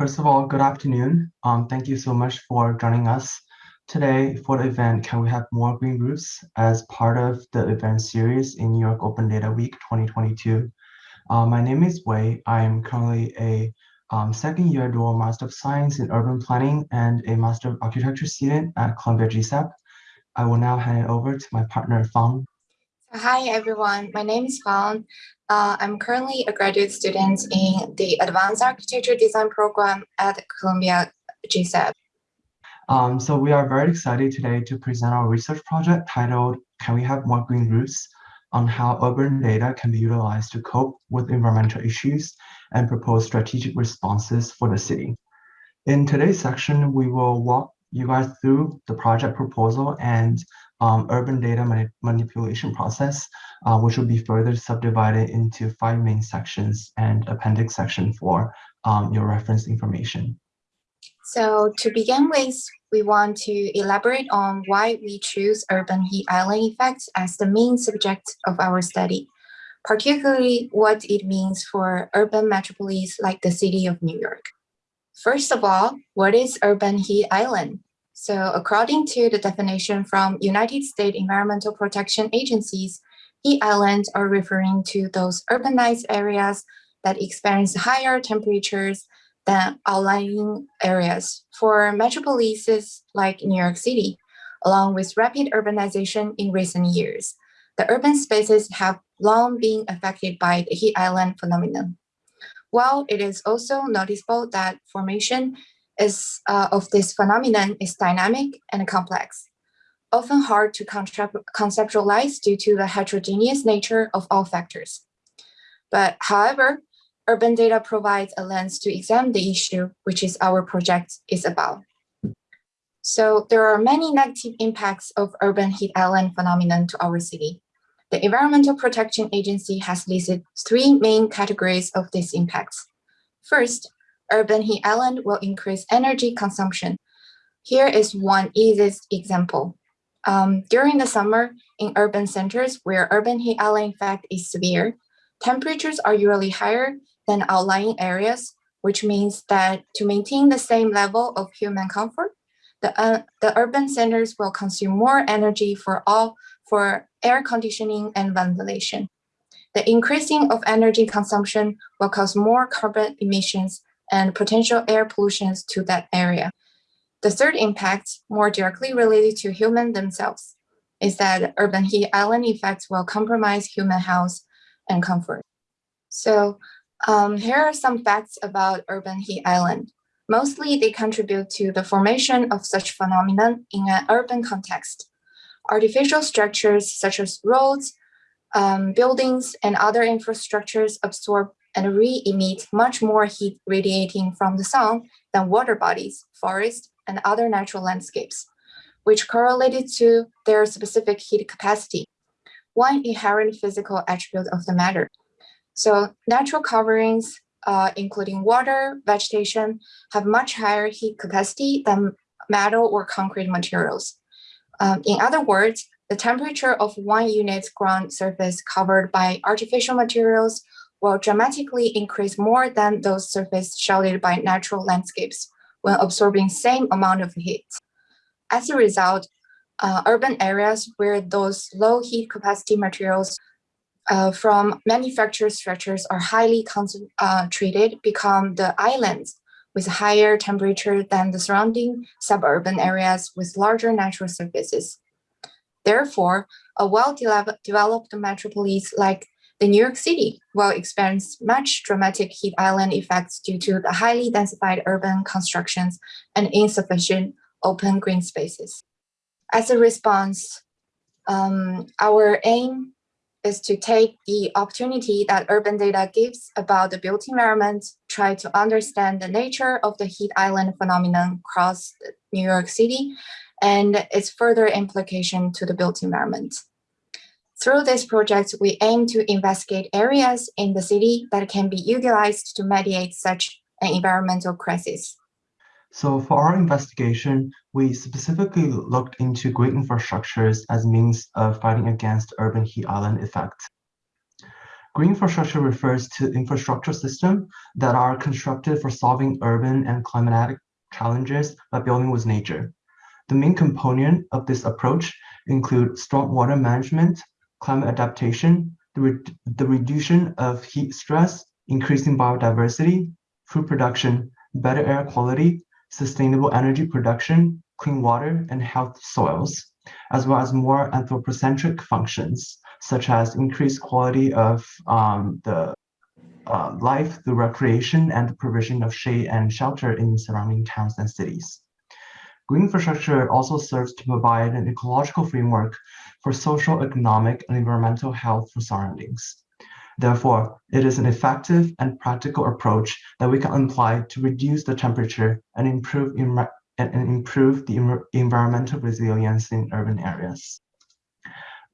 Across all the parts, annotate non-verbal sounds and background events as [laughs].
First of all, good afternoon. Um, thank you so much for joining us today for the event, Can We Have More Green Roofs as part of the event series in New York Open Data Week 2022. Uh, my name is Wei. I am currently a um, second year dual Master of Science in Urban Planning and a Master of Architecture student at Columbia GSAPP. I will now hand it over to my partner, Fang. Hi, everyone. My name is Fang. Uh, I'm currently a graduate student in the Advanced Architecture Design program at Columbia GSAPP. Um, so we are very excited today to present our research project titled Can We Have More Green Roofs on how urban data can be utilized to cope with environmental issues and propose strategic responses for the city. In today's section, we will walk you guys through the project proposal and um, urban data mani manipulation process, uh, which will be further subdivided into five main sections and appendix section for um, your reference information. So to begin with, we want to elaborate on why we choose urban heat island effects as the main subject of our study, particularly what it means for urban metropolis like the city of New York. First of all, what is urban heat island? So according to the definition from United States Environmental Protection Agencies, heat islands are referring to those urbanized areas that experience higher temperatures than outlying areas for metropolises like New York City, along with rapid urbanization in recent years. The urban spaces have long been affected by the heat island phenomenon. While it is also noticeable that formation is, uh, of this phenomenon is dynamic and complex, often hard to conceptualize due to the heterogeneous nature of all factors. But however, urban data provides a lens to examine the issue, which is our project is about. So there are many negative impacts of urban heat island phenomenon to our city. The Environmental Protection Agency has listed three main categories of these impacts. First, urban heat island will increase energy consumption. Here is one easiest example. Um, during the summer, in urban centers where urban heat island effect is severe, temperatures are usually higher than outlying areas, which means that to maintain the same level of human comfort, the, uh, the urban centers will consume more energy for all for air conditioning and ventilation. The increasing of energy consumption will cause more carbon emissions and potential air pollution to that area. The third impact, more directly related to humans themselves, is that urban heat island effects will compromise human health and comfort. So um, here are some facts about urban heat island. Mostly they contribute to the formation of such phenomenon in an urban context artificial structures such as roads, um, buildings, and other infrastructures absorb and re-emit much more heat radiating from the sun than water bodies, forests, and other natural landscapes, which correlated to their specific heat capacity, one inherent physical attribute of the matter. So natural coverings, uh, including water, vegetation, have much higher heat capacity than metal or concrete materials. Um, in other words, the temperature of one unit's ground surface covered by artificial materials will dramatically increase more than those surfaces sheltered by natural landscapes when absorbing same amount of heat. As a result, uh, urban areas where those low heat capacity materials uh, from manufactured structures are highly concentrated uh, become the islands with higher temperature than the surrounding suburban areas with larger natural surfaces. Therefore, a well-developed metropolis like the New York City will experience much dramatic heat island effects due to the highly densified urban constructions and insufficient open green spaces. As a response, um, our aim is to take the opportunity that urban data gives about the built environment, try to understand the nature of the heat island phenomenon across New York City and its further implication to the built environment. Through this project, we aim to investigate areas in the city that can be utilized to mediate such an environmental crisis. So for our investigation, we specifically looked into green infrastructures as means of fighting against urban heat island effect. Green infrastructure refers to infrastructure systems that are constructed for solving urban and climatic challenges by building with nature. The main component of this approach include stormwater management, climate adaptation, the, re the reduction of heat stress, increasing biodiversity, food production, better air quality, sustainable energy production, clean water, and health soils, as well as more anthropocentric functions, such as increased quality of um, the uh, life the recreation and the provision of shade and shelter in surrounding towns and cities. Green infrastructure also serves to provide an ecological framework for social, economic, and environmental health for surroundings. Therefore, it is an effective and practical approach that we can apply to reduce the temperature and improve, and improve the environmental resilience in urban areas.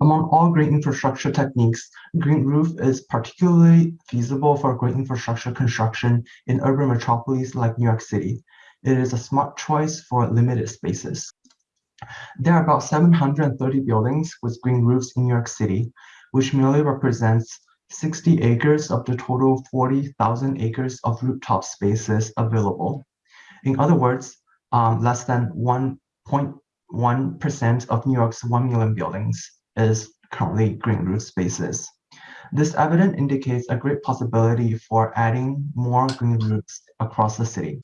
Among all green infrastructure techniques, green roof is particularly feasible for green infrastructure construction in urban metropolises like New York City. It is a smart choice for limited spaces. There are about 730 buildings with green roofs in New York City, which merely represents 60 acres of the total 40,000 acres of rooftop spaces available. In other words, um, less than 1.1% of New York's 1 million buildings is currently green roof spaces. This evidence indicates a great possibility for adding more green roofs across the city.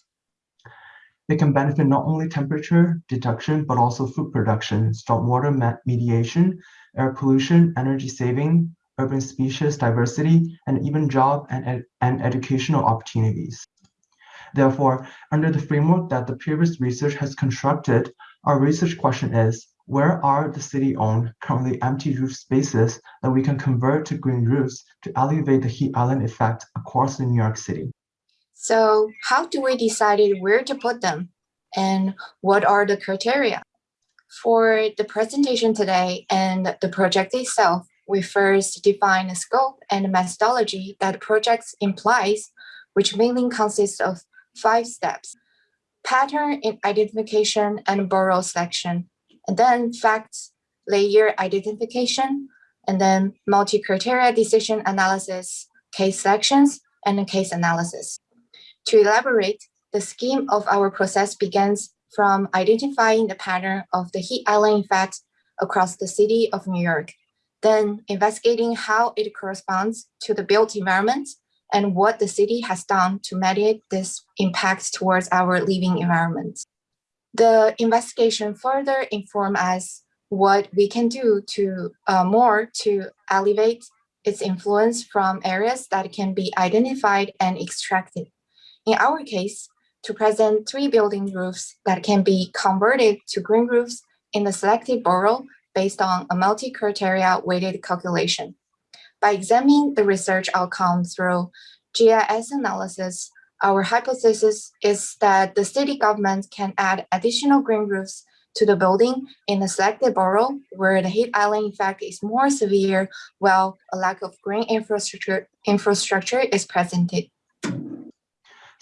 It can benefit not only temperature detection, but also food production, stormwater mediation, air pollution, energy saving, urban species diversity, and even job and, ed and educational opportunities. Therefore, under the framework that the previous research has constructed, our research question is, where are the city-owned, currently empty roof spaces that we can convert to green roofs to alleviate the heat island effect across New York City? So how do we decide where to put them? And what are the criteria? For the presentation today and the project itself, we first define the scope and methodology that the project implies, which mainly consists of five steps. Pattern in identification and borough selection, and then facts layer identification, and then multi-criteria decision analysis, case selections, and case analysis. To elaborate, the scheme of our process begins from identifying the pattern of the heat island effect across the city of New York, then investigating how it corresponds to the built environment and what the city has done to mitigate this impact towards our living environment. The investigation further inform us what we can do to uh, more to elevate its influence from areas that can be identified and extracted. In our case, to present three building roofs that can be converted to green roofs in the selected borough based on a multi-criteria weighted calculation. By examining the research outcome through GIS analysis, our hypothesis is that the city government can add additional green roofs to the building in the selected borough where the heat island effect is more severe while a lack of green infrastructure, infrastructure is presented.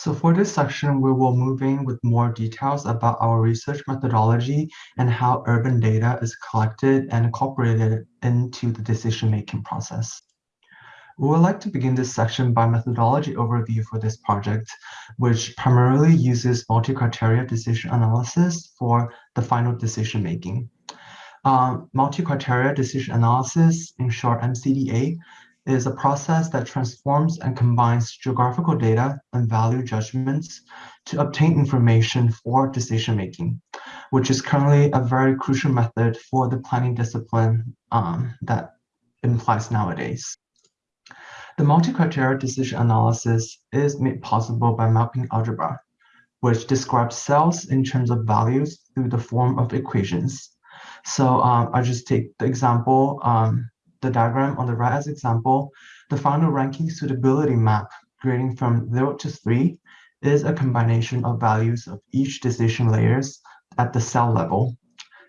So for this section, we will move in with more details about our research methodology and how urban data is collected and incorporated into the decision-making process. We would like to begin this section by methodology overview for this project, which primarily uses multi-criteria decision analysis for the final decision making. Um, multi-criteria decision analysis, in short MCDA, is a process that transforms and combines geographical data and value judgments to obtain information for decision making, which is currently a very crucial method for the planning discipline um, that implies nowadays. The multi-criteria decision analysis is made possible by mapping algebra, which describes cells in terms of values through the form of equations. So um, I just take the example, um, the diagram on the right as example, the final ranking suitability map grading from 0 to 3 is a combination of values of each decision layers at the cell level.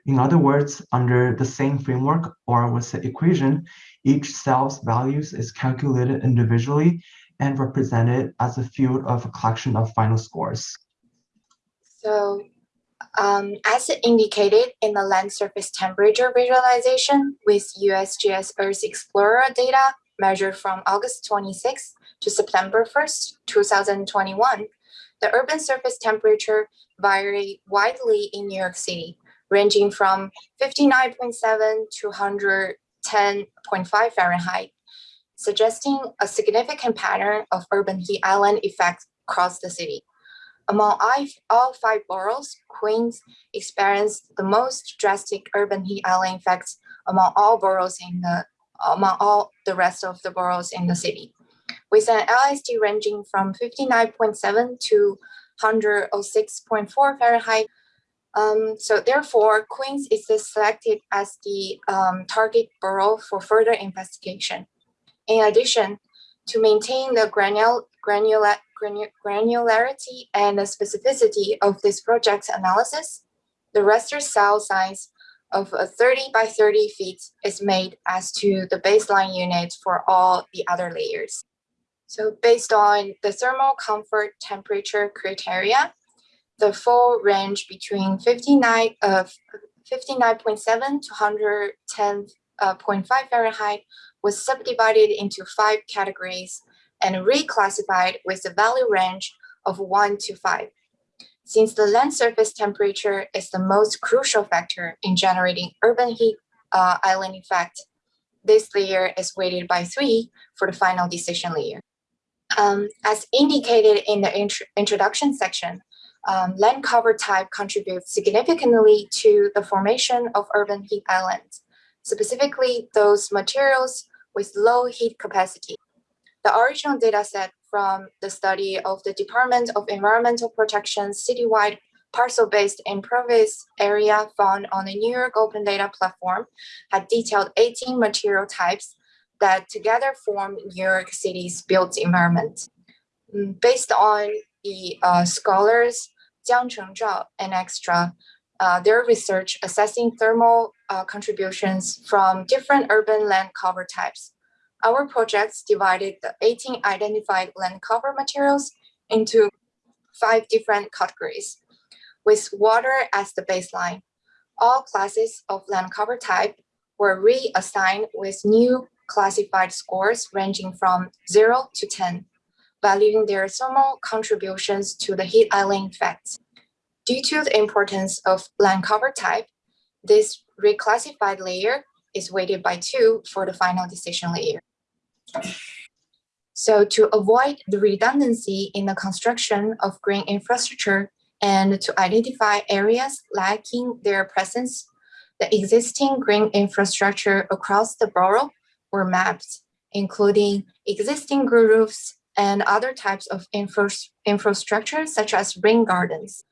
In other words, under the same framework or with the equation, each cell's values is calculated individually and represented as a field of a collection of final scores. So um, as indicated in the land surface temperature visualization with USGS Earth Explorer data, measured from August 26 to September 1st, 2021, the urban surface temperature varied widely in New York City, ranging from 59.7 to 110.5 Fahrenheit, suggesting a significant pattern of urban heat island effect across the city. Among all five boroughs, Queens experienced the most drastic urban heat island effects among all boroughs in the among all the rest of the boroughs in the city, with an LST ranging from 59.7 to 106.4 Fahrenheit. Um, so therefore, Queens is selected as the um, target borough for further investigation. In addition, to maintain the granul granular granularity and the specificity of this project's analysis, the raster cell size of a 30 by 30 feet is made as to the baseline unit for all the other layers. So based on the thermal comfort temperature criteria, the full range between 59 of uh, 59.7 to 110.5 uh, Fahrenheit was subdivided into five categories and reclassified with a value range of 1 to 5. Since the land surface temperature is the most crucial factor in generating urban heat uh, island effect, this layer is weighted by 3 for the final decision layer. Um, as indicated in the int introduction section, um, land cover type contributes significantly to the formation of urban heat islands, specifically those materials with low heat capacity. The original dataset from the study of the Department of Environmental Protection citywide parcel-based impervious area found on the New York Open Data Platform had detailed 18 material types that together form New York City's built environment. Mm, based on the uh, scholars Jiang Chengzhao and Extra, uh, their research assessing thermal uh, contributions from different urban land cover types our projects divided the 18 identified land cover materials into five different categories, with water as the baseline. All classes of land cover type were reassigned with new classified scores ranging from 0 to 10, valuing their thermal contributions to the heat island effect. Due to the importance of land cover type, this reclassified layer is weighted by 2 for the final decision layer. So to avoid the redundancy in the construction of green infrastructure and to identify areas lacking their presence, the existing green infrastructure across the borough were mapped, including existing green roofs and other types of infra infrastructure such as rain gardens.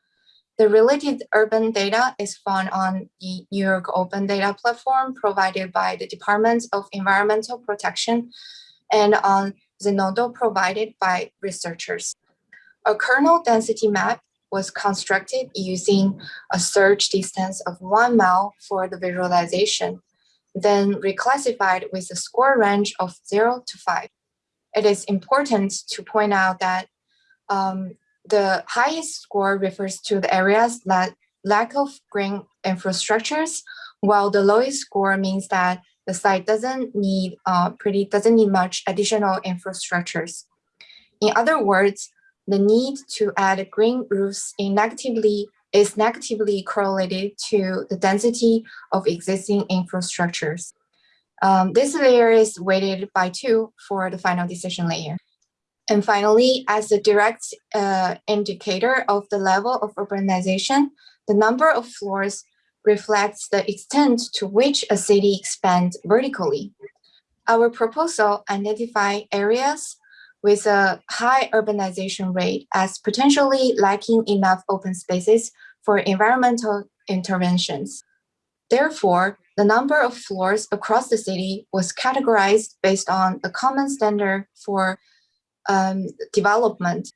The related urban data is found on the New York Open Data Platform provided by the Department of Environmental Protection and on Zenodo provided by researchers. A kernel density map was constructed using a search distance of one mile for the visualization, then reclassified with a score range of zero to five. It is important to point out that um, the highest score refers to the areas that lack of green infrastructures, while the lowest score means that the site doesn't need uh, pretty doesn't need much additional infrastructures. In other words, the need to add green roofs negatively is negatively correlated to the density of existing infrastructures. Um, this layer is weighted by two for the final decision layer. And finally, as a direct uh, indicator of the level of urbanization, the number of floors reflects the extent to which a city expands vertically. Our proposal identify areas with a high urbanization rate as potentially lacking enough open spaces for environmental interventions. Therefore, the number of floors across the city was categorized based on a common standard for um, development.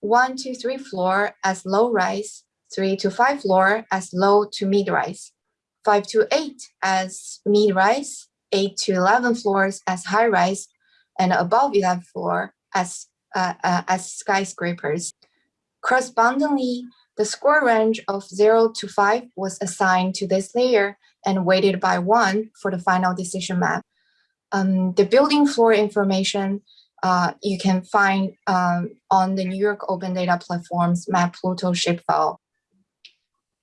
One to three floor as low rise, three to five floor as low to mid rise, five to eight as mid rise, eight to 11 floors as high rise, and above 11 floor as, uh, uh, as skyscrapers. Correspondingly, the score range of zero to five was assigned to this layer and weighted by one for the final decision map. Um, the building floor information uh, you can find um, on the New York Open Data Platform's MapPLUTO shapefile.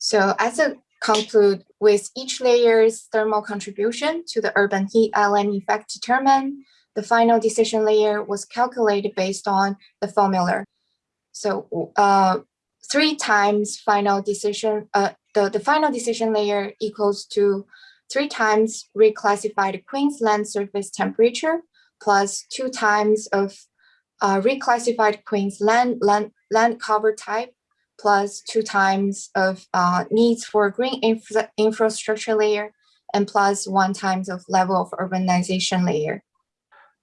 So as a conclude with each layer's thermal contribution to the urban heat island effect determined, the final decision layer was calculated based on the formula. So uh, three times final decision, uh, the, the final decision layer equals to three times reclassified Queens land surface temperature plus two times of uh, reclassified Queensland land, land cover type plus two times of uh, needs for green infra infrastructure layer and plus one times of level of urbanization layer.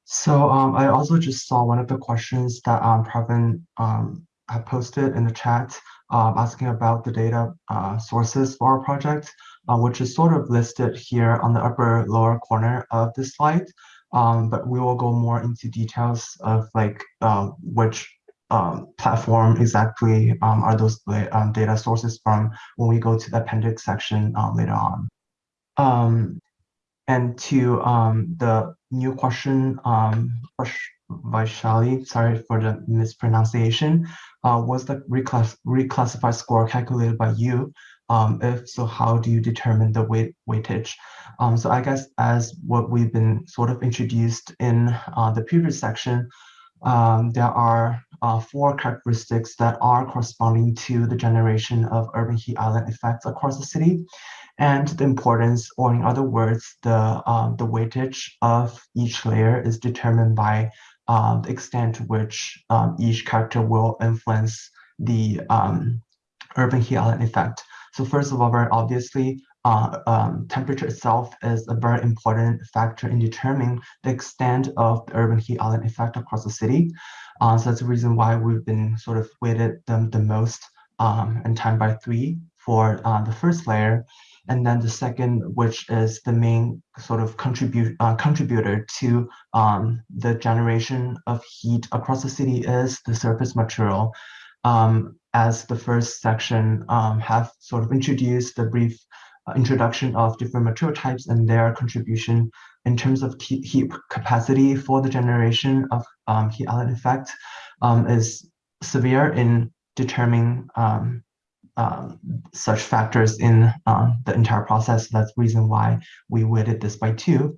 So um, I also just saw one of the questions that um, Pravin um, had posted in the chat um, asking about the data uh, sources for our project, uh, which is sort of listed here on the upper lower corner of the slide. Um, but we will go more into details of like uh, which um, platform exactly um, are those um, data sources from when we go to the appendix section um, later on. Um, and to the new question, Vaishali, sorry for the mispronunciation, uh, was the reclass reclassified score calculated by you? Um, if so, how do you determine the weight weightage? Um, so I guess as what we've been sort of introduced in uh, the previous section, um, there are uh, four characteristics that are corresponding to the generation of urban heat island effects across the city and the importance, or in other words, the, um, the weightage of each layer is determined by um, the extent to which um, each character will influence the um, urban heat island effect. So first of all, very obviously, uh, um, temperature itself is a very important factor in determining the extent of the urban heat island effect across the city. Uh, so that's the reason why we've been sort of weighted them the most um, and time by three for uh, the first layer. And then the second, which is the main sort of contribute uh, contributor to um, the generation of heat across the city is the surface material. Um, as the first section um, have sort of introduced the brief introduction of different material types and their contribution in terms of heat capacity for the generation of um, heat island effect um, is severe in determining um, um, such factors in uh, the entire process. That's the reason why we weighted this by two.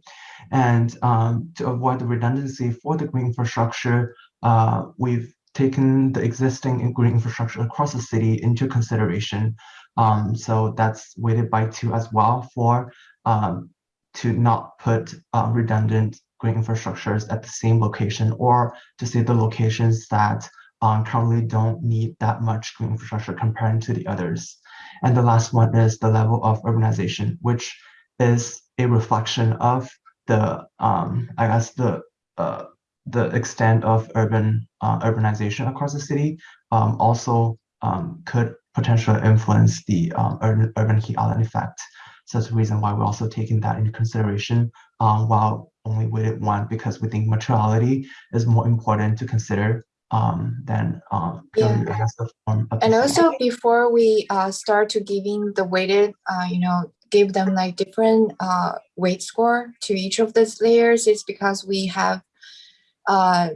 And um, to avoid the redundancy for the green infrastructure, uh, we've taken the existing green infrastructure across the city into consideration. Um, so that's weighted by two as well for um, to not put uh, redundant green infrastructures at the same location or to say the locations that um, currently don't need that much green infrastructure compared to the others. And the last one is the level of urbanization, which is a reflection of the, um, I guess, the uh, the extent of urban uh, urbanization across the city um, also um, could potentially influence the um, urban, urban heat island effect. So that's the reason why we're also taking that into consideration um, while only weighted one, because we think materiality is more important to consider um, than um, yeah. the form and also before we uh, start to giving the weighted, uh, you know, give them like different uh, weight score to each of these layers is because we have uh,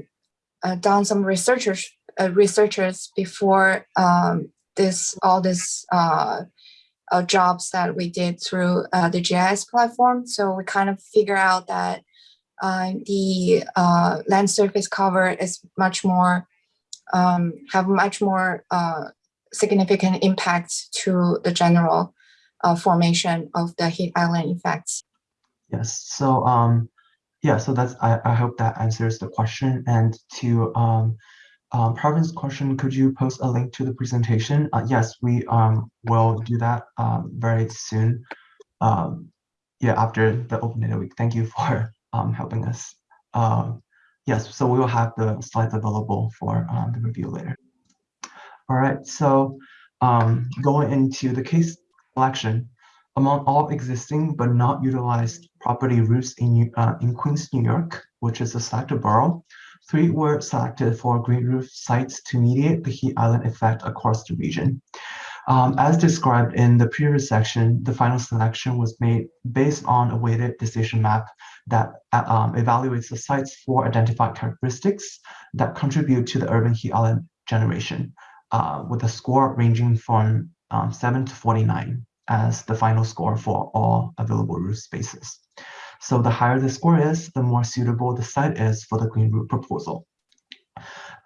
uh, done some researchers uh, researchers before um, this all this uh, uh, jobs that we did through uh, the GIS platform. So we kind of figure out that uh, the uh, land surface cover is much more, um, have much more uh, significant impact to the general uh, formation of the heat island effects. Yes, so um, yeah, so that's, I, I hope that answers the question. And to um, um, Pravin's question, could you post a link to the presentation? Uh, yes, we um, will do that um, very soon. Um, yeah, after the open data week. Thank you for um, helping us. Um, yes, so we will have the slides available for the review later. All right, so going into the case selection, among all existing but not utilized property routes in, uh, in Queens, New York, which is a selected borough, Three were selected for green roof sites to mediate the heat island effect across the region. Um, as described in the previous section, the final selection was made based on a weighted decision map that um, evaluates the site's four identified characteristics that contribute to the urban heat island generation, uh, with a score ranging from um, 7 to 49 as the final score for all available roof spaces. So the higher the score is, the more suitable the site is for the green roof proposal.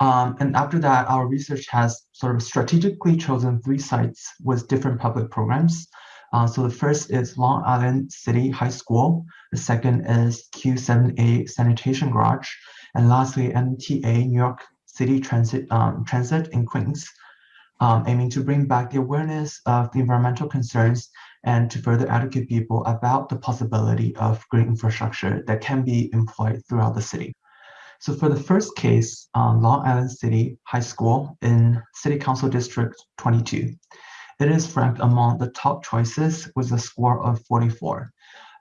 Um, and after that, our research has sort of strategically chosen three sites with different public programs. Uh, so the first is Long Island City High School. The second is Q7A Sanitation Garage. And lastly, MTA New York City Transit, um, Transit in Queens, um, aiming to bring back the awareness of the environmental concerns and to further educate people about the possibility of green infrastructure that can be employed throughout the city. So for the first case, um, Long Island City High School in City Council District 22, it is ranked among the top choices with a score of 44,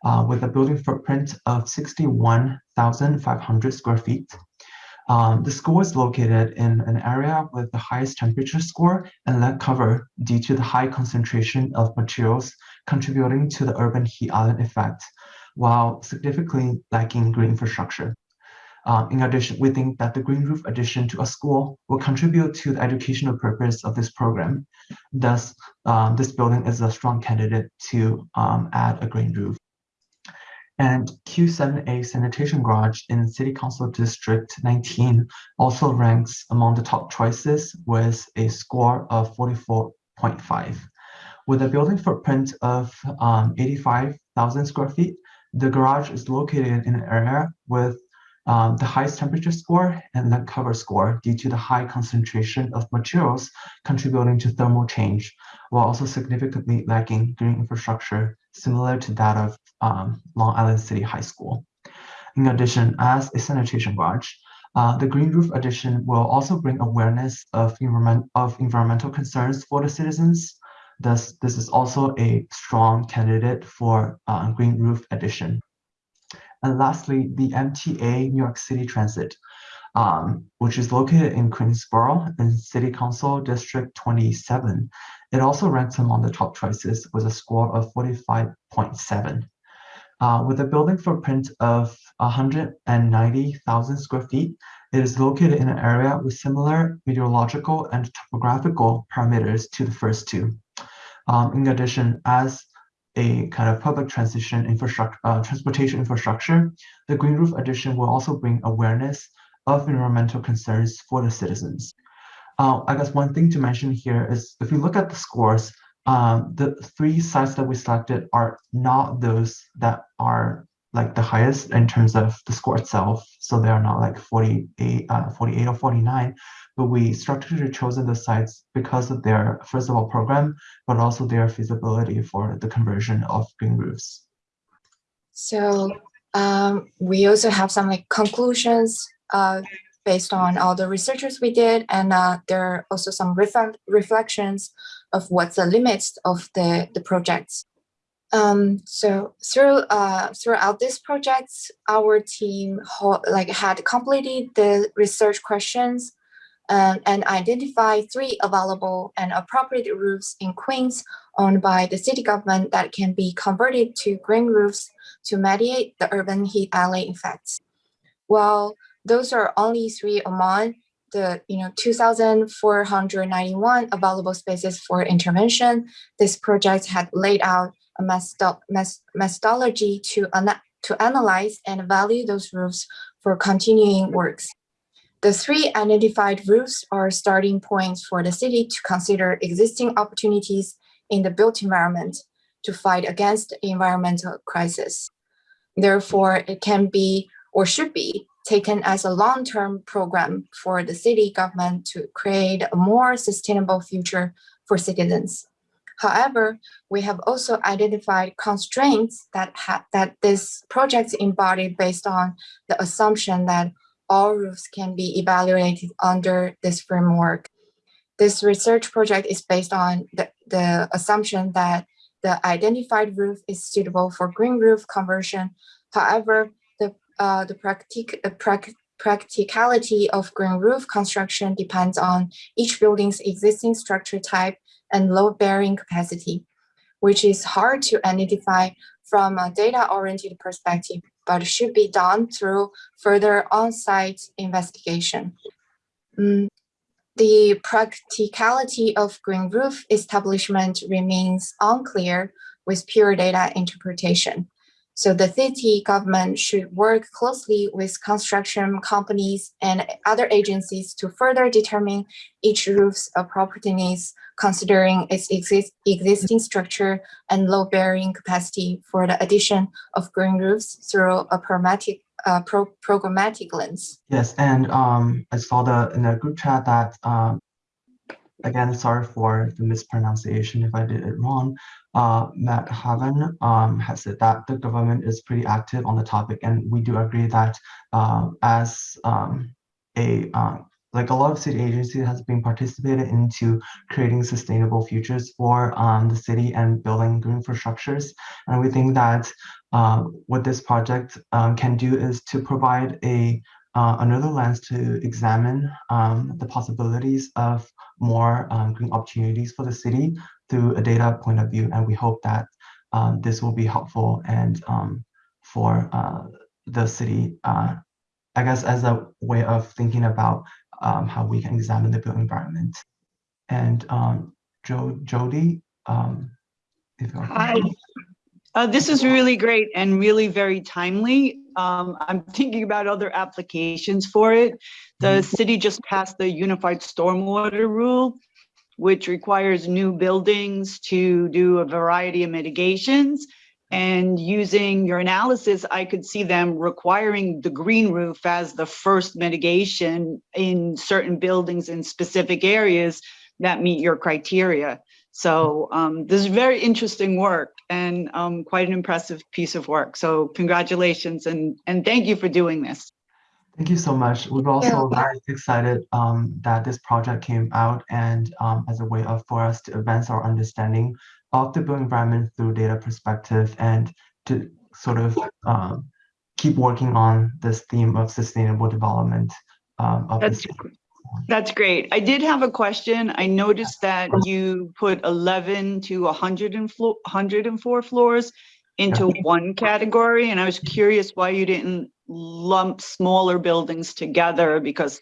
uh, with a building footprint of 61,500 square feet. Um, the school is located in an area with the highest temperature score and land cover due to the high concentration of materials contributing to the urban heat island effect, while significantly lacking green infrastructure. Um, in addition, we think that the green roof addition to a school will contribute to the educational purpose of this program. Thus, um, this building is a strong candidate to um, add a green roof. And Q7A Sanitation Garage in City Council District 19 also ranks among the top choices with a score of 44.5. With a building footprint of um, 85,000 square feet, the garage is located in an area with um, the highest temperature score and land cover score due to the high concentration of materials contributing to thermal change, while also significantly lacking green infrastructure similar to that of um, Long Island City High School. In addition, as a sanitation garage, uh, the green roof addition will also bring awareness of, environment, of environmental concerns for the citizens. Thus, this is also a strong candidate for uh, green roof addition. And lastly, the MTA New York City Transit, um, which is located in Queensboro in City Council District 27. It also ranks among the top choices with a score of 45.7. Uh, with a building footprint of 190,000 square feet, it is located in an area with similar meteorological and topographical parameters to the first two. Um, in addition, as a kind of public transition infrastructure, uh, transportation infrastructure, the Green Roof Addition will also bring awareness of environmental concerns for the citizens. Uh, I guess one thing to mention here is if you look at the scores, um, the three sites that we selected are not those that are like the highest in terms of the score itself. So they are not like 48, uh, 48 or 49, but we structurally chosen the sites because of their, first of all, program, but also their feasibility for the conversion of green roofs. So um, we also have some like conclusions uh, based on all the researchers we did, and uh, there are also some reflections of what's the limits of the, the projects. Um, so through uh, throughout this project, our team like had completed the research questions um, and identified three available and appropriate roofs in Queens owned by the city government that can be converted to green roofs to mediate the urban heat island effects. Well, those are only three among the you know 2,491 available spaces for intervention. This project had laid out a methodology to, to analyze and value those roofs for continuing works. The three identified roofs are starting points for the city to consider existing opportunities in the built environment to fight against environmental crisis. Therefore, it can be or should be taken as a long-term program for the city government to create a more sustainable future for citizens. However, we have also identified constraints that, that this project embodied based on the assumption that all roofs can be evaluated under this framework. This research project is based on the, the assumption that the identified roof is suitable for green roof conversion. However, uh, the practic uh, prac practicality of green roof construction depends on each building's existing structure type, and load bearing capacity, which is hard to identify from a data-oriented perspective, but should be done through further on-site investigation. Mm, the practicality of green roof establishment remains unclear with pure data interpretation. So the city government should work closely with construction companies and other agencies to further determine each roof's appropriateness, considering its exist existing structure and load bearing capacity for the addition of green roofs through a pragmatic, uh, pro programmatic lens. Yes, and um, I saw the in the group chat that um, again, sorry for the mispronunciation if I did it wrong uh, Matt Haven um, has said that the government is pretty active on the topic, and we do agree that uh, as um, a um, like a lot of city agencies has been participated into creating sustainable futures for um, the city and building green infrastructures. And we think that uh, what this project um, can do is to provide a uh, another lens to examine um, the possibilities of more um, green opportunities for the city through a data point of view. And we hope that um, this will be helpful and um, for uh, the city, uh, I guess, as a way of thinking about um, how we can examine the built environment. And um, jo Jody, Hi. Uh, this is really great and really very timely. Um, I'm thinking about other applications for it. The mm-hmm. city just passed the unified stormwater rule, which requires new buildings to do a variety of mitigations. And using your analysis, I could see them requiring the green roof as the first mitigation in certain buildings in specific areas that meet your criteria. So um, this is very interesting work and um, quite an impressive piece of work. So congratulations and, and thank you for doing this. Thank you so much. We're also yeah. very excited um, that this project came out and um, as a way of for us to advance our understanding of the built environment through data perspective and to sort of um, keep working on this theme of sustainable development um, of That's, that's great. I did have a question. I noticed that you put 11 to 100 and 104 floors into one category, and I was curious why you didn't lump smaller buildings together because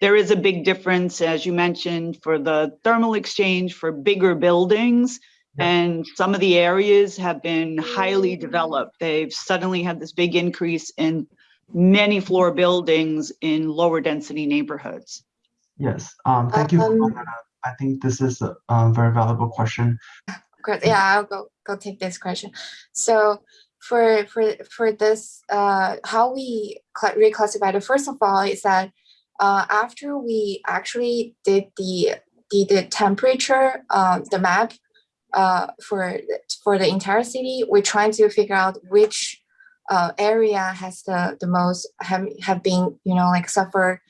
there is a big difference, as you mentioned, for the thermal exchange for bigger buildings. And some of the areas have been highly developed. They've suddenly had this big increase in many floor buildings in lower density neighborhoods. Yes, um, thank you. Um, I think this is a um, very valuable question. Yeah, I'll go go take this question. So for for for this uh how we reclassify it first of all is that uh after we actually did the the, the temperature um the map uh for for the entire city we're trying to figure out which uh area has the the most have have been you know like suffer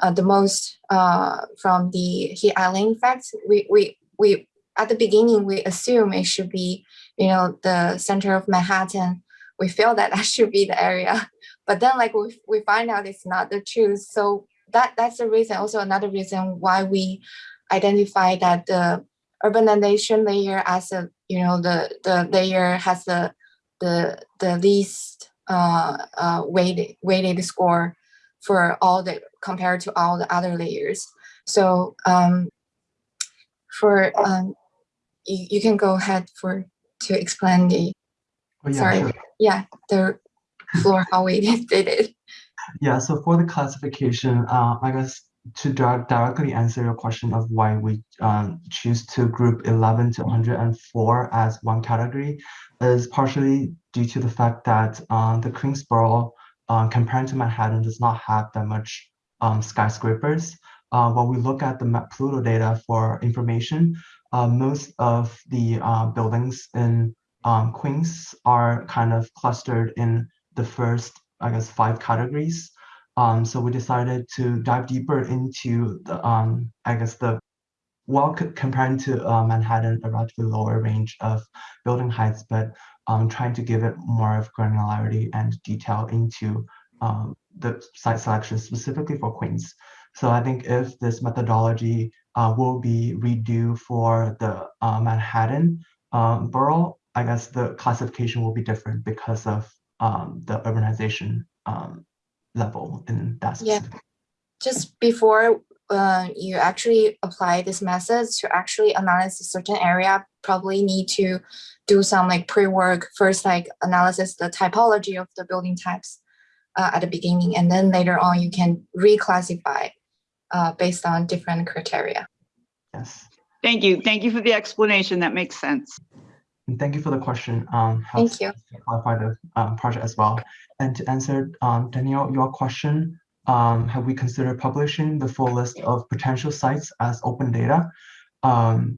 uh, the most uh from the heat island effects we we we at the beginning we assume it should be you know, the center of Manhattan, we feel that [laughs] that should be the area. But then like we, we find out it's not the truth. So that that's the reason, also another reason why we identify that the urbanization layer as a, you know, the, the layer has the, the, the least uh, uh, weighted, weighted score for all the, compared to all the other layers. So um, for, um, you, you can go ahead for to explain the oh, yeah, sorry sure. yeah the floor how we [laughs] did it yeah so for the classification uh, i guess to directly answer your question of why we um, choose to group 11 to 104 as one category is partially due to the fact that uh, the Queensboro, uh, compared to Manhattan, does not have that much um, skyscrapers. Uh, when we look at the Pluto data for information, uh, most of the uh, buildings in um, Queens are kind of clustered in the first, I guess, five categories. Um, so we decided to dive deeper into the, um, I guess, the well, comparing to uh, Manhattan, a relatively lower range of building heights, but um, trying to give it more of granularity and detail into um, the site selection specifically for Queens. So I think if this methodology uh, will be redo for the uh, Manhattan um, borough, I guess the classification will be different because of um, the urbanization um, level in that Yeah. Just before uh, you actually apply this method to actually analyze a certain area, probably need to do some like pre-work first, like analysis the typology of the building types uh, at the beginning, and then later on you can reclassify uh, based on different criteria. Yes. Thank you. Thank you for the explanation. That makes sense. And thank you for the question. Um, Thank you. to Clarify the um, project as well. And to answer um, Danielle, your question, um, have we considered publishing the full list of potential sites as open data? Um,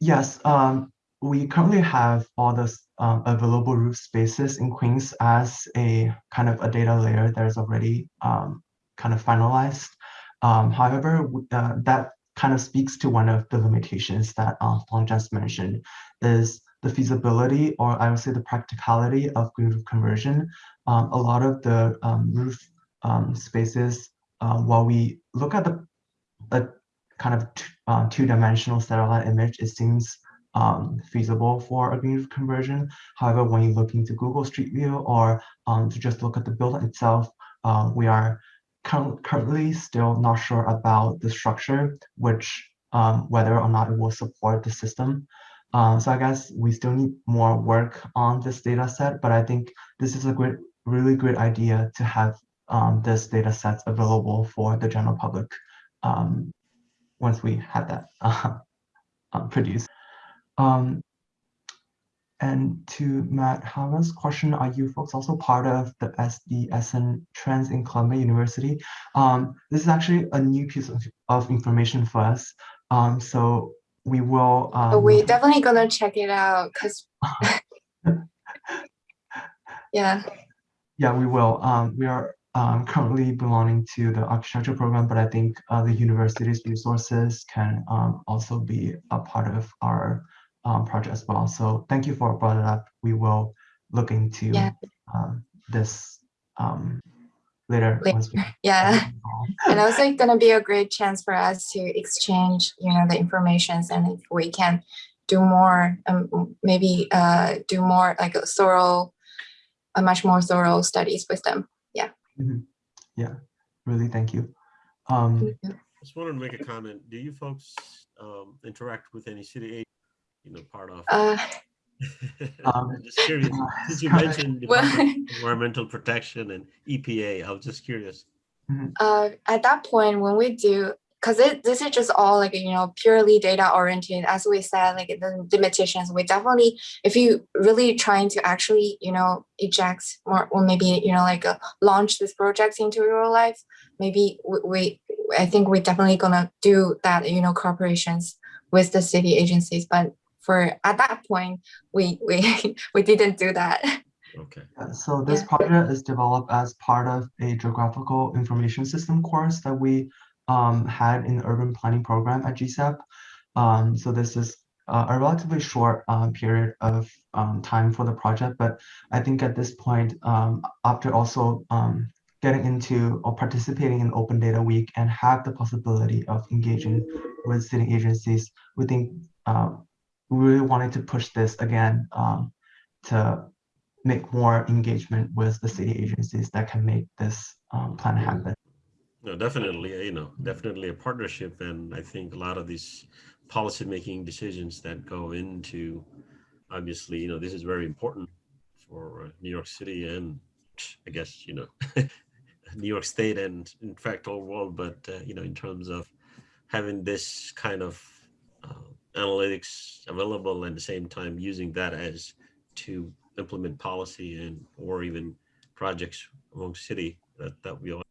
yes, um, we currently have all the um, available roof spaces in Queens as a kind of a data layer that is already um, kind of finalized. Um, however, uh, that kind of speaks to one of the limitations that uh, Fong just mentioned is the feasibility or I would say the practicality of green roof conversion. Um, a lot of the um, roof um, spaces, uh, while we look at the a kind of uh, two-dimensional satellite image, it seems um, feasible for a green conversion. However, when you look into Google Street View or um, to just look at the building itself, uh, we are currently still not sure about the structure, which um, whether or not it will support the system. Uh, so I guess we still need more work on this data set, but I think this is a great, really great idea to have um, this data sets available for the general public um, once we have that uh, [laughs] uh, produced. Um, and to Matt Hama's question, are you folks also part of the SDSN trends in Columbia University? Um, this is actually a new piece of, of information for us. Um, so we will. Um, we're definitely gonna check it out because [laughs] [laughs] yeah, Yeah, we will. Um, we are um, currently belonging to the architecture program, but I think uh, the university's resources can um, also be a part of our um, project as well. So thank you for brought it up. We will look into Yeah. um, this um, later. Later. [laughs] yeah. and also it's gonna be a great chance for us to exchange, you know, the informations and if we can do more, maybe uh, do more like a thorough, a much more thorough studies with them. Mhm. Yeah, really, thank you. Um, Just wanted to make a comment. Do you folks um, interact with any city aid, you know, part of? Uh, [laughs] Um, Just curious, [laughs] since you Scott- mentioned well, [laughs] environmental protection and EPA, I was just curious. uh, at that point when we do because it, this is just all like you know purely data oriented as we said like the limitations we definitely if you really trying to actually you know eject more or maybe you know like uh, launch this project into real life maybe we, we i think we're definitely gonna do that you know corporations with the city agencies but for at that point we we [laughs] we didn't do that Okay. Yeah, so this Yeah. project is developed as part of a geographical information system course that we um, had in the urban planning program at GSAPP. Um, so this is uh, a relatively short um, period of um, time for the project, but I think at this point, um, after also um, getting into or participating in Open Data Week and have the possibility of engaging with city agencies, we think um, we really wanted to push this again to make more engagement with the city agencies that can make this plan happen. No, definitely, you know, definitely a partnership. And I think a lot of these policy making decisions that go into, obviously, you know, this is very important for uh, New York City and I guess, you know, [laughs] New York State and in fact, whole world. But, uh, you know, in terms of having this kind of uh, analytics available and at the same time using that as to implement policy and or even projects among city that, that we all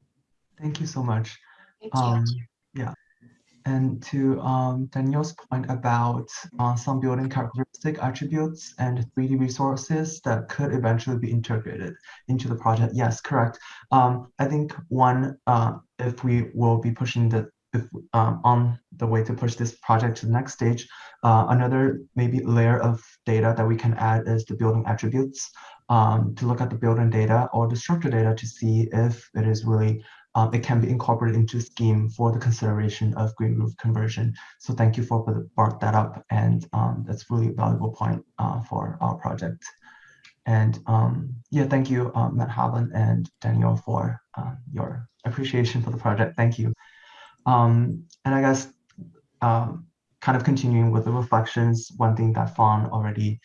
Thank you so much. Thank you. Um, yeah. And to um, Daniel's point about uh, some building characteristic attributes and 3D resources that could eventually be integrated into the project. Yes, correct. Um, I think one, uh, if we will be pushing the if um, on the way to push this project to the next stage, uh, another maybe layer of data that we can add is the building attributes um, to look at the building data or the structure data to see if it is really um, it can be incorporated into scheme for the consideration of green roof conversion. So thank you for brought that up, and um, that's really a valuable point uh, for our project. And um, yeah, thank you, uh, Matt Havlin and Daniel for uh, your appreciation for the project. Thank you. Um, and I guess um, kind of continuing with the reflections, one thing that Fawn already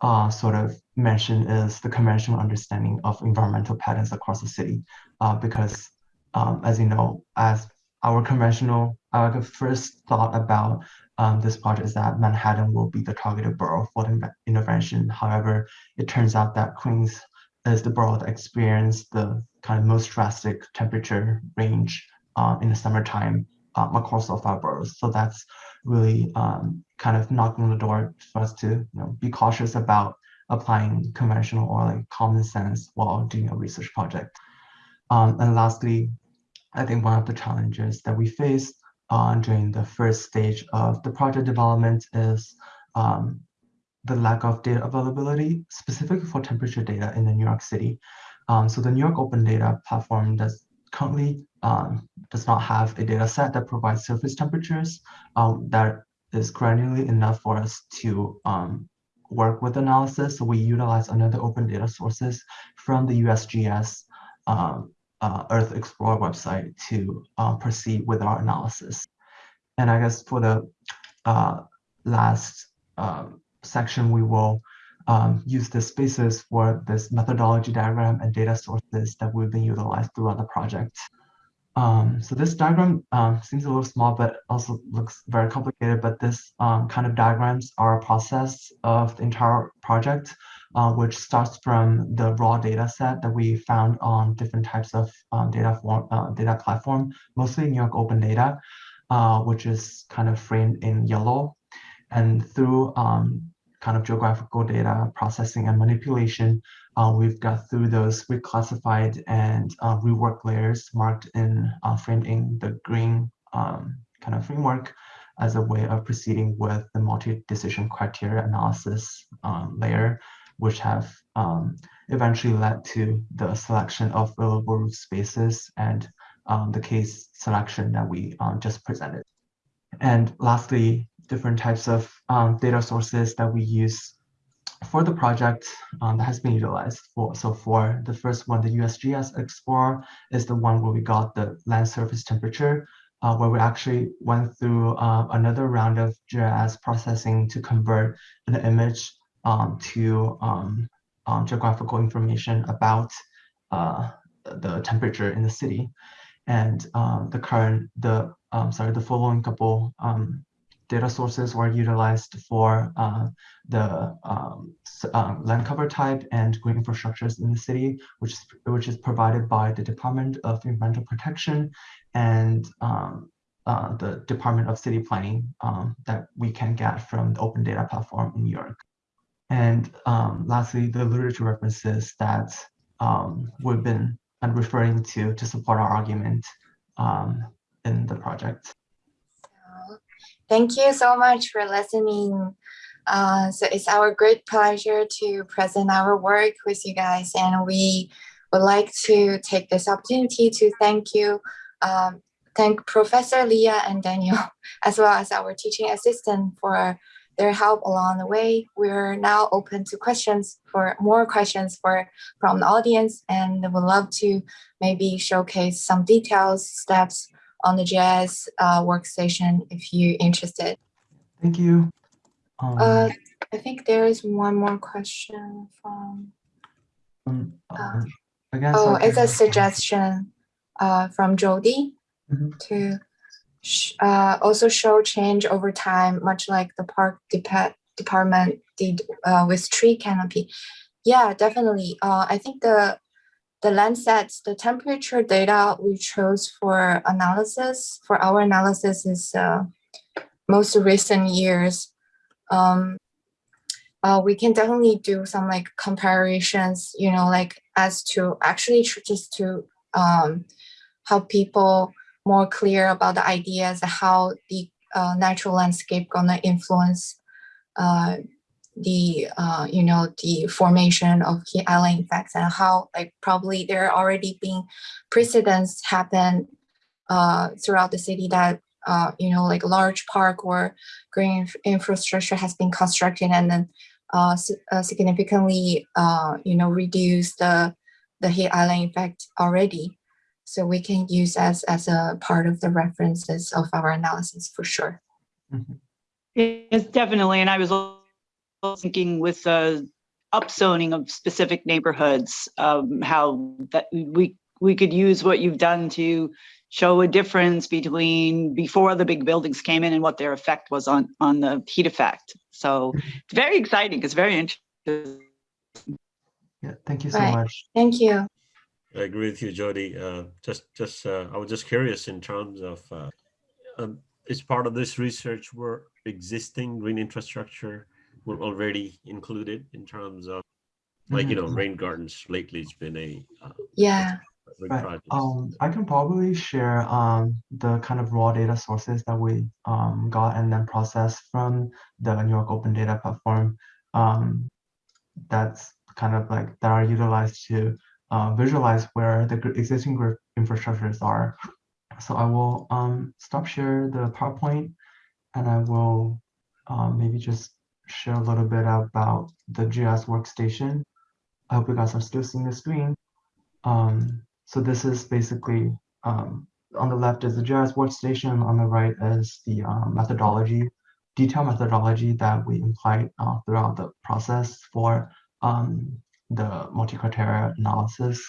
uh, sort of mentioned is the conventional understanding of environmental patterns across the city. Uh, because um, as you know, as our conventional, our first thought about um, this project is that Manhattan will be the targeted borough for the intervention. However, it turns out that Queens is the borough that experienced the kind of most drastic temperature range uh, in the summertime um, across all five boroughs. So that's really um, kind of knocking on the door for us to you know, be cautious about applying conventional or like common sense while doing a research project. Um, and lastly, I think one of the challenges that we face uh, during the first stage of the project development is um, the lack of data availability, specifically for temperature data in the New York City. Um, so the New York Open Data platform does currently um, does not have a data set that provides surface temperatures um, that is granularly enough for us to um, work with analysis. So we utilize another open data sources from the USGS um, uh, Earth Explorer website to uh, proceed with our analysis. And I guess for the uh, last um, section, we will um, use the spaces for this methodology diagram and data sources that we've been utilized throughout the project. Um, so this diagram um, seems a little small, but also looks very complicated. But this um, kind of diagrams are a process of the entire project uh, which starts from the raw data set that we found on different types of um, data form, uh, data platform, mostly New York Open Data, uh, which is kind of framed in yellow. And through um, kind of geographical data processing and manipulation, uh, we've got through those reclassified and uh, rework layers marked in uh, framed in the green um, kind of framework as a way of proceeding with the multi-decision criteria analysis um, layer which have um, eventually led to the selection of available spaces and um, the case selection that we um, just presented. And lastly, different types of um, data sources that we use for the project um, that has been utilized for. So for the first one, the USGS Explorer is the one where we got the land surface temperature, uh, where we actually went through uh, another round of GIS processing to convert the image um, to um, um, geographical information about uh, the temperature in the city. And um, the current, the sorry, the following couple data sources were utilized for uh, the um, uh, land cover type and green infrastructures in the city, which is, which is provided by the Department of Environmental Protection and um, uh, the Department of City Planning um, that we can get from the Open Data Platform in New York. And um, lastly, the literature references that um, we've been referring to to support our argument um, in the project. Thank you so much for listening. Uh, so it's our great pleasure to present our work with you guys, and we would like to take this opportunity to thank you, um, thank Professor Leah and Daniel, [laughs] as well as our teaching assistant for their help along the way. We're now open to questions for more questions for from the audience and we'd love to maybe showcase some details, steps on the GIS uh, workstation if you're interested. Thank you. Um, uh, I think there is one more question from. um, uh, I guess Oh, it's a suggestion uh, from Jody Mhm. to sh- uh, also show change over time, much like the park depa- department did uh, with tree canopy. Yeah, definitely. Uh, I think the the Landsats, the temperature data we chose for analysis, for our analysis is uh, most recent years. Um, uh, we can definitely do some like comparisons, you know, like as to actually just to um, help people more clear about the ideas how the uh, natural landscape gonna influence uh, the uh, you know the formation of heat island effects and how like probably there are already been precedents happen uh, throughout the city that uh, you know like large park or green inf- infrastructure has been constructed and then uh, uh, significantly uh, you know reduce the the heat island effect already. So we can use as as a part of the references of our analysis for sure. Yes, definitely. And I was thinking with the upzoning of specific neighborhoods, um, how that we, we could use what you've done to show a difference between before the big buildings came in and what their effect was on, on the heat effect. So it's very exciting. It's very interesting. Yeah, thank you so Right. much. Thank you. I agree with you, Jody. Uh, just, just, uh, I was just curious in terms of, uh, um, is part of this research where existing green infrastructure were already included in terms of, like, you know, Mhm. rain gardens lately, it's been a uh, Yeah. big Right. project. Um, I can probably share um the kind of raw data sources that we um got and then processed from the New York Open Data Platform. Um, that's kind of like that are utilized to uh, visualize where the existing grid infrastructures are. So I will um stop share the PowerPoint and I will um, maybe just share a little bit about the GIS workstation. I hope you guys are still seeing the screen. Um, so this is basically, um, on the left is the GIS workstation, on the right is the um, methodology, detailed methodology that we implied uh, throughout the process for um, the multi-criteria analysis.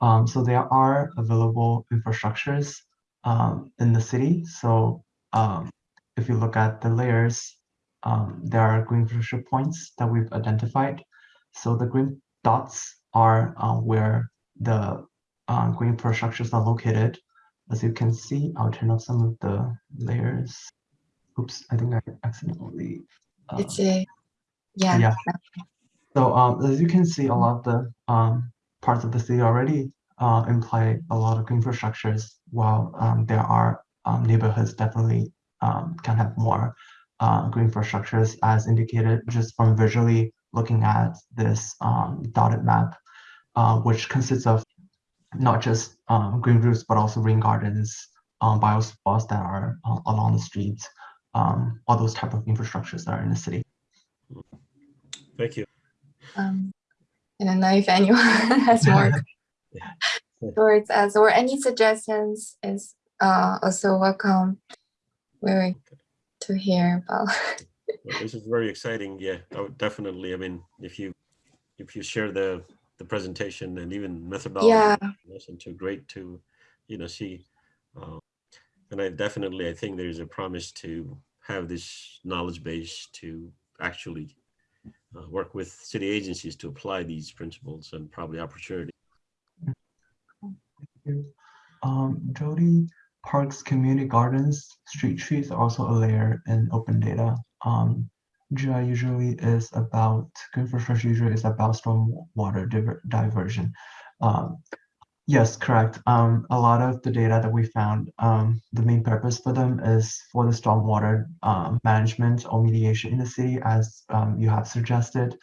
Um, so there are available infrastructures um, in the city. So um, if you look at the layers, um, there are green infrastructure points that we've identified. So the green dots are uh, where the uh, green infrastructures are located. As you can see, I'll turn off some of the layers. Oops, I think I accidentally. uh, It's a yeah. yeah. So um, as you can see, a lot of the um, parts of the city already uh, imply a lot of green infrastructures, while um, there are um, neighborhoods definitely um, can have more uh, green infrastructures as indicated just from visually looking at this um, dotted map, uh, which consists of not just um, green roofs, but also rain gardens, um, bioswales that are uh, along the streets, um, all those type of infrastructures that are in the city. Thank you. Um, I don't know if anyone [laughs] has more [laughs] towards us or any suggestions is uh, also welcome. We're to hear about. Well, this is very exciting. Yeah, I would definitely. I mean, if you if you share the the presentation and even methodology, Yeah. that's into great to you know see. Uh, and I definitely I think there's a promise to have this knowledge base to actually uh, work with city agencies to apply these principles and probably opportunity. Thank you. Um, Jody, parks, community gardens, street trees are also a layer in open data. Um, GI usually is about, green infrastructure usually is about stormwater diver- diversion. Um, yes, correct. Um, a lot of the data that we found, um, the main purpose for them is for the stormwater um, management or mediation in the city, as um, you have suggested.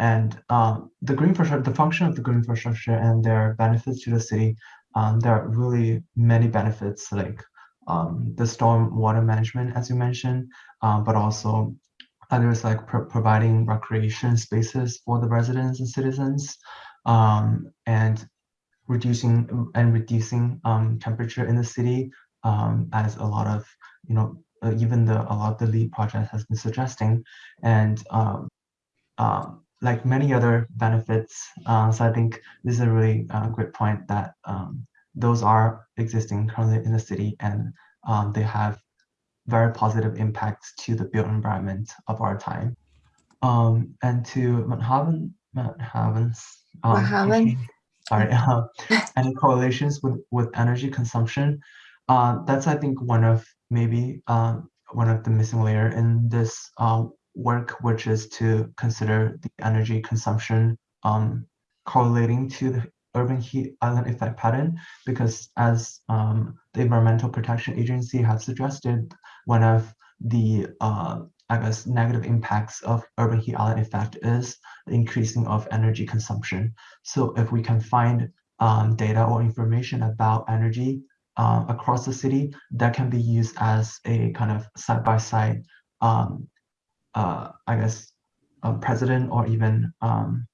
And the green infrastructure, the function of the green infrastructure and their benefits to the city, um, there are really many benefits like um, the storm water management, as you mentioned, um, but also others like pro- providing recreation spaces for the residents and citizens, um, and reducing and reducing um, temperature in the city, um, as a lot of you know uh, even the a lot of the LEED project has been suggesting, and um, like many other benefits. Uh, so I think this is a really uh, great point that um, those are existing currently in the city and um, they have very positive impacts to the built environment of our time. Um, and to Manhattan, Manhaven's um, question, sorry, uh, [laughs] any correlations with, with energy consumption. Uh, that's, I think, one of maybe um, one of the missing layer in this uh, work, which is to consider the energy consumption um, correlating to the urban heat island effect pattern, because as um, the Environmental Protection Agency has suggested, one of the uh, I guess, negative impacts of urban heat island effect is the increasing of energy consumption. So if we can find um, data or information about energy uh, across the city, that can be used as a kind of side-by-side, um, uh, I guess, a precedent or even um,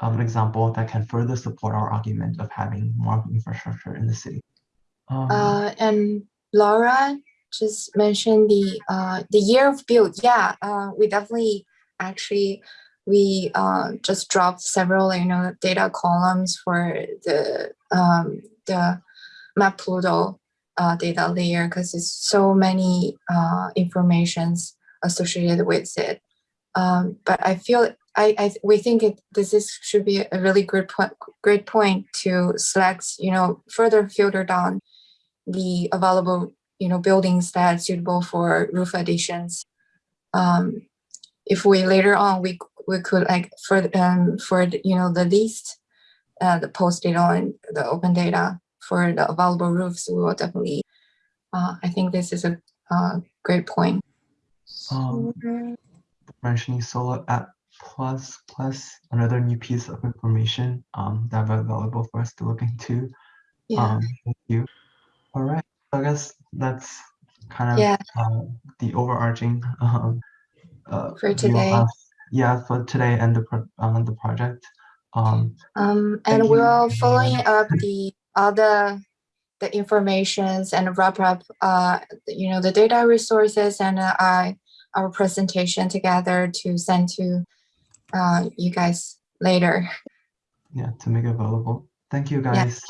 an example that can further support our argument of having more infrastructure in the city. Um, Uh, and Laura just mentioned the uh, the year of build. Yeah, uh, we definitely actually we uh, just dropped several you know data columns for the um, the MapPLUTO uh, data layer because it's so many uh, informations associated with it. Um, but I feel I, I we think it this is should be a really good point great point to select you know further filter down the available you know buildings that are suitable for roof additions. Um, if we later on we we could like for um for the, you know the least uh, the post data on the open data for the available roofs, we will definitely. Uh, I think this is a uh, great point. Um, mentioning solar app plus plus another new piece of information um, that are available for us to look into. Yeah. Um, thank you. All right, I guess that's kind of Yeah. um, the overarching um, uh, For today. us. Yeah, for today and the pro- uh, the project. Um, Um, and we're following up the other the informations and wrap up uh you know the data resources and uh, I our presentation together to send to uh you guys later. yeah, to make it available. Thank you, Yeah. guys.